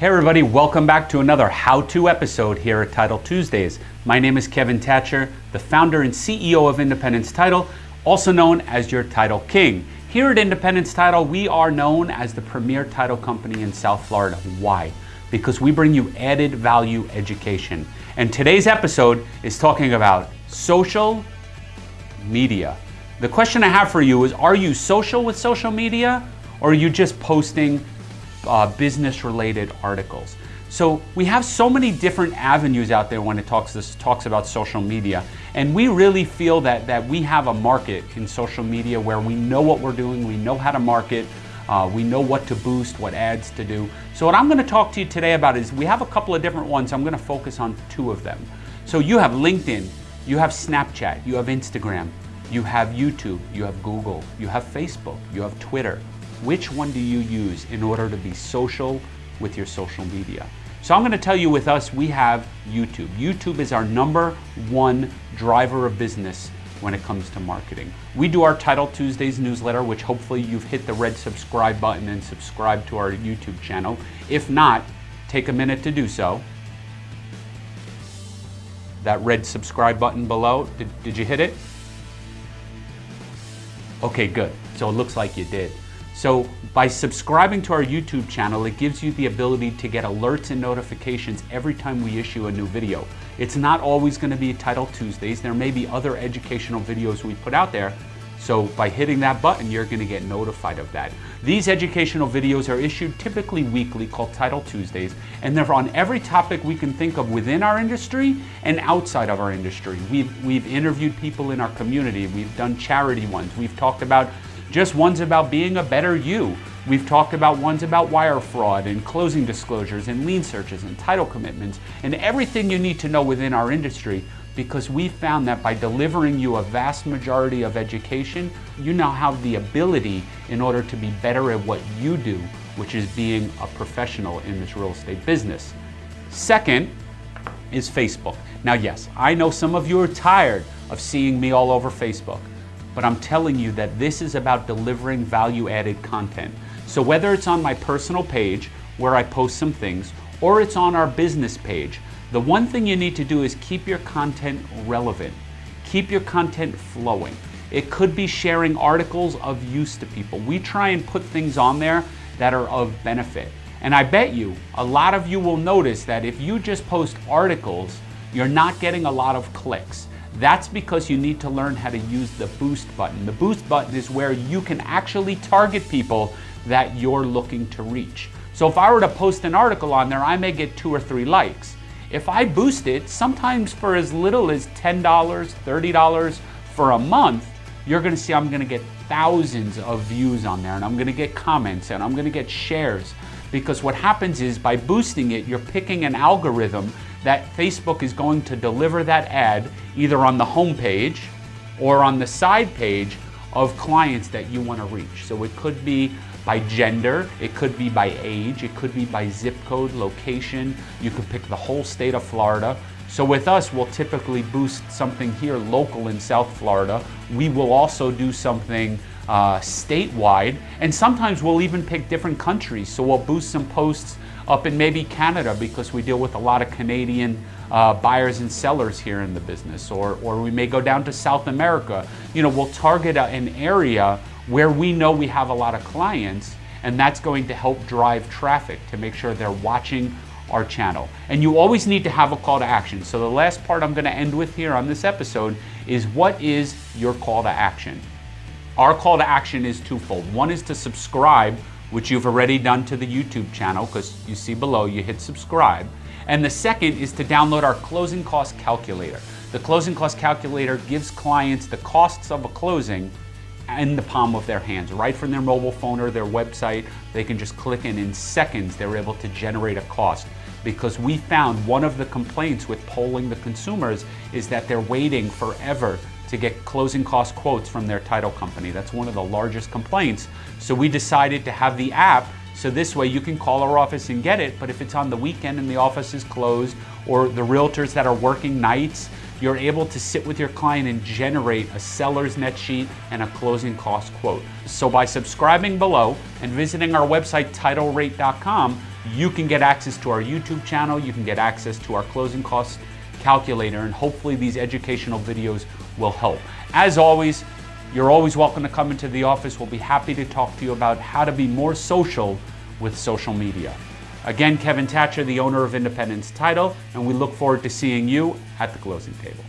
Hey everybody, welcome back to another how-to episode here at Title Tuesdays. My name is Kevin Thatcher, the founder and CEO of Independence Title, also known as your Title King. Here at Independence Title, we are known as the premier title company in South Florida. Why? Because we bring you added value education. And today's episode is talking about social media. The question I have for you is, are you social with social media or are you just posting uh, business related articles? So we have so many different avenues out there when it talks, this talks about social media. And we really feel that, that we have a market in social media where we know what we're doing, we know how to market, uh, we know what to boost, what ads to do. So what I'm gonna talk to you today about is we have a couple of different ones. I'm gonna focus on two of them. So you have LinkedIn, you have Snapchat, you have Instagram, you have YouTube, you have Google, you have Facebook, you have Twitter. Which one do you use in order to be social with your social media? So I'm going to tell you with us, we have YouTube. YouTube is our number one driver of business when it comes to marketing. We do our Title Tuesdays newsletter, which hopefully you've hit the red subscribe button and subscribe to our YouTube channel. If not, take a minute to do so. That red subscribe button below, did, did you hit it? Okay, good. So it looks like you did. So by subscribing to our YouTube channel, it gives you the ability to get alerts and notifications every time we issue a new video. It's not always gonna be Title Tuesdays. There may be other educational videos we put out there. So by hitting that button, you're gonna get notified of that. These educational videos are issued typically weekly called Title Tuesdays, and they're on every topic we can think of within our industry and outside of our industry. We've, we've interviewed people in our community, we've done charity ones, we've talked about just ones about being a better you. We've talked about ones about wire fraud and closing disclosures and lien searches and title commitments and everything you need to know within our industry because we found that by delivering you a vast majority of education, you now have the ability in order to be better at what you do, which is being a professional in this real estate business. Second is Facebook. Now, yes, I know some of you are tired of seeing me all over Facebook, but I'm telling you that this is about delivering value added content. So whether it's on my personal page where I post some things, or it's on our business page, the one thing you need to do is keep your content relevant. Keep your content flowing. It could be sharing articles of use to people. We try and put things on there that are of benefit. And I bet you, a lot of you will notice that if you just post articles, you're not getting a lot of clicks. That's because you need to learn how to use the boost button. The boost button is where you can actually target people that you're looking to reach. So if I were to post an article on there, I may get two or three likes. If I boost it, sometimes for as little as $10, $30 for a month, you're gonna see I'm gonna get thousands of views on there and I'm gonna get comments and I'm gonna get shares. Because what happens is by boosting it, you're picking an algorithm that Facebook is going to deliver that ad either on the home page or on the side page of clients that you want to reach. So it could be by gender, it could be by age, it could be by zip code, location. You could pick the whole state of Florida. So with us, we'll typically boost something here local in South Florida. We will also do something uh, statewide, and sometimes we'll even pick different countries. So we'll boost some posts up in maybe Canada because we deal with a lot of Canadian uh, buyers and sellers here in the business, or, or we may go down to South America. You know, we'll target a, an area where we know we have a lot of clients, and that's going to help drive traffic to make sure they're watching our channel. And you always need to have a call to action. So the last part I'm gonna end with here on this episode is what is your call to action? Our call to action is twofold. One is to subscribe, which you've already done to the YouTube channel because you see below, you hit subscribe. And the second is to download our closing cost calculator. The closing cost calculator gives clients the costs of a closing in the palm of their hands, right from their mobile phone or their website. They can just click and in seconds they're able to generate a cost. Because we found one of the complaints with polling the consumers is that they're waiting forever to get closing cost quotes from their title company. That's one of the largest complaints. So we decided to have the app so this way you can call our office and get it, but if it's on the weekend and the office is closed or the realtors that are working nights, you're able to sit with your client and generate a seller's net sheet and a closing cost quote. So by subscribing below and visiting our website, titlerate.com, you can get access to our YouTube channel, you can get access to our closing cost calculator, and hopefully these educational videos will help. As always, you're always welcome to come into the office. We'll be happy to talk to you about how to be more social with social media. Again, Kevin Thatcher, the owner of Independence Title, and we look forward to seeing you at the closing table.